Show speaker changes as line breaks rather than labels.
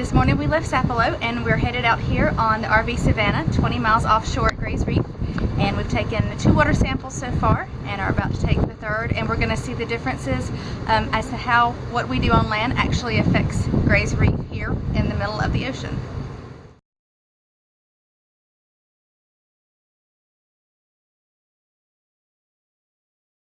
This morning we left Sapelo and we're headed out here on the RV Savannah, 20 miles offshore at Grays Reef. And we've taken two water samples so far and are about to take the third. And we're going to see the differences um, as to how what we do on land actually affects Grays Reef here in the middle of the ocean.